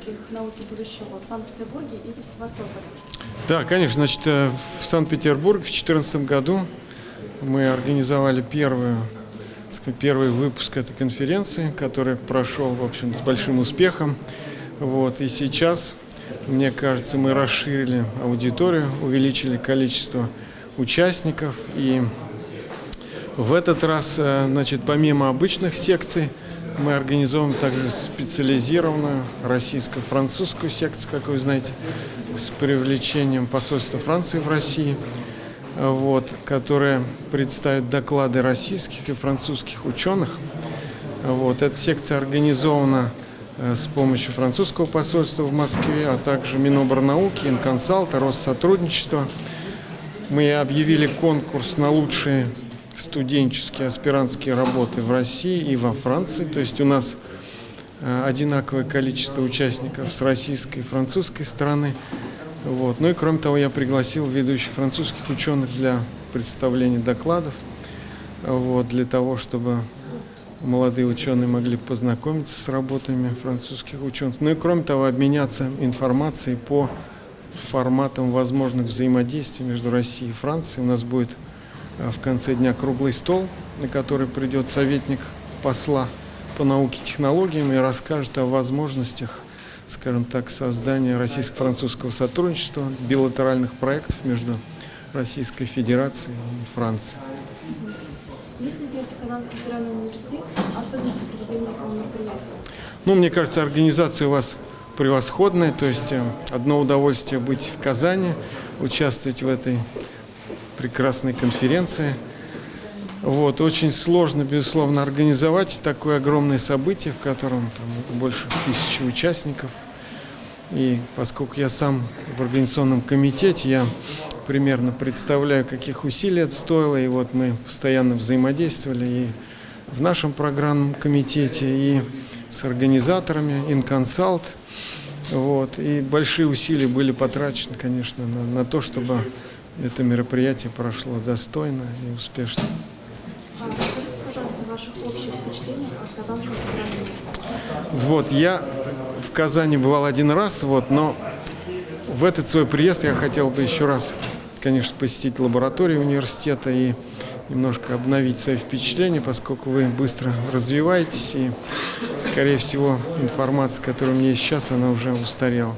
мероприятиях науки будущего в Санкт-Петербурге или в Севастополе? Да, конечно. Значит, э, в Санкт-Петербурге в 2014 году мы организовали первую, сказать, первый выпуск этой конференции, который прошел, в общем, с большим успехом. Вот, и сейчас, мне кажется, мы расширили аудиторию, увеличили количество участников. И в этот раз, э, значит, помимо обычных секций, мы организовываем также специализированную российско-французскую секцию, как вы знаете, с привлечением посольства Франции в России, вот, которая представит доклады российских и французских ученых. Вот, эта секция организована э, с помощью французского посольства в Москве, а также Миноборнауки, Инконсалт, Россотрудничество. Мы объявили конкурс на лучшие студенческие аспирантские работы в России и во Франции. То есть у нас э, одинаковое количество участников с российской и французской стороны. Вот. Ну и кроме того, я пригласил ведущих французских ученых для представления докладов, вот, для того, чтобы молодые ученые могли познакомиться с работами французских ученых. Ну и кроме того, обменяться информацией по форматам возможных взаимодействий между Россией и Францией. У нас будет в конце дня круглый стол, на который придет советник посла по науке и технологиям и расскажет о возможностях, скажем так, создания российско-французского сотрудничества, билатеральных проектов между Российской Федерацией и Францией. Есть ли здесь в Казанском федеральном университете особенности проведения этого мероприятия? Ну, мне кажется, организация у вас превосходная, то есть э, одно удовольствие быть в Казани, участвовать в этой прекрасной конференции. Вот, очень сложно, безусловно, организовать такое огромное событие, в котором там, больше тысячи участников. И поскольку я сам в организационном комитете, я примерно представляю, каких усилий это стоило. И вот мы постоянно взаимодействовали и в нашем программном комитете, и с организаторами, Инконсалт. Вот, и большие усилия были потрачены, конечно, на, на то, чтобы это мероприятие прошло достойно и успешно. Расскажите, пожалуйста, о ваших общих впечатлениях от Казанского федерального университета. Вот, я в Казани бывал один раз, вот, но в этот свой приезд я хотел бы еще раз, конечно, посетить лабораторию университета и немножко обновить свои впечатления, поскольку вы быстро развиваетесь, и, скорее всего, информация, которая у меня есть сейчас, она уже устарела.